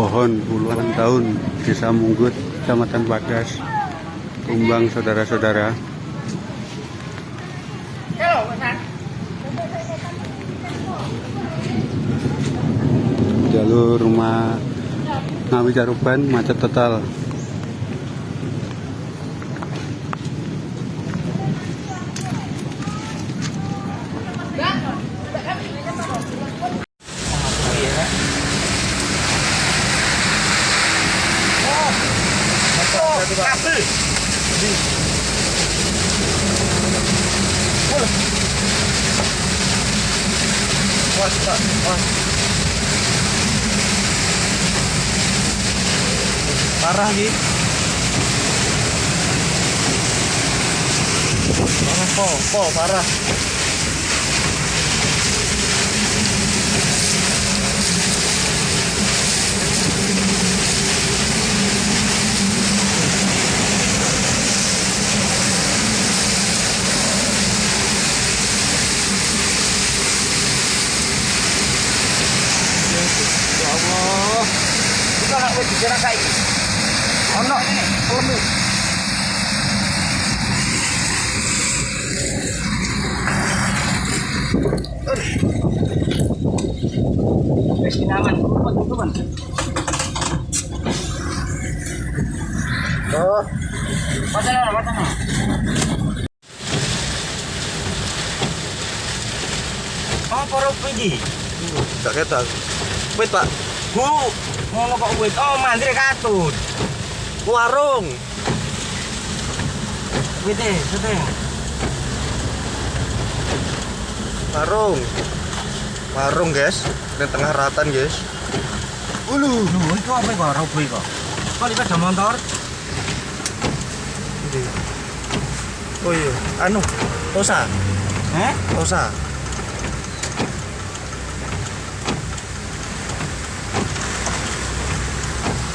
pohon puluhan tahun Desa Munggut, Kecamatan Padas, Tumbang saudara-saudara. Jalur rumah Ngawi Caruban macet total. Parah nih. Parah, po, po, parah. Dikira saiki. Ono lemu. Wis kinaman, teman-teman. Oh. Pasana, pasana. Gak ketok. Wait, Pak. Bu, ngono kok wit. Oh, mandiri katut. Warung. Wite, wite. Warung. Warung, guys. Di tengah ratan, guys. Ulu, lho, itu apa kok robo kok? Kok ada motor? Oh iya, anu, Tosa, Eh? Tosa.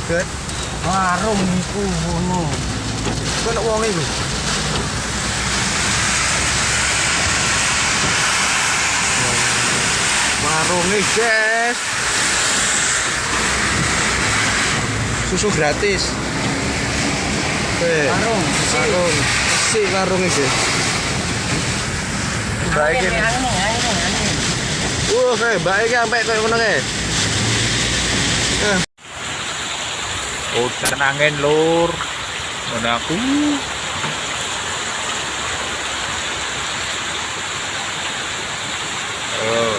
Good. Warung iku ngono. Kok nak wong iku? Warung guys. Susu gratis. Eh, Warung, besi. warung. Si warung iki. Baik ini. Kayak baik sampai kayak ngono kayak. Oh, Udan angin lur. mana aku. Oh.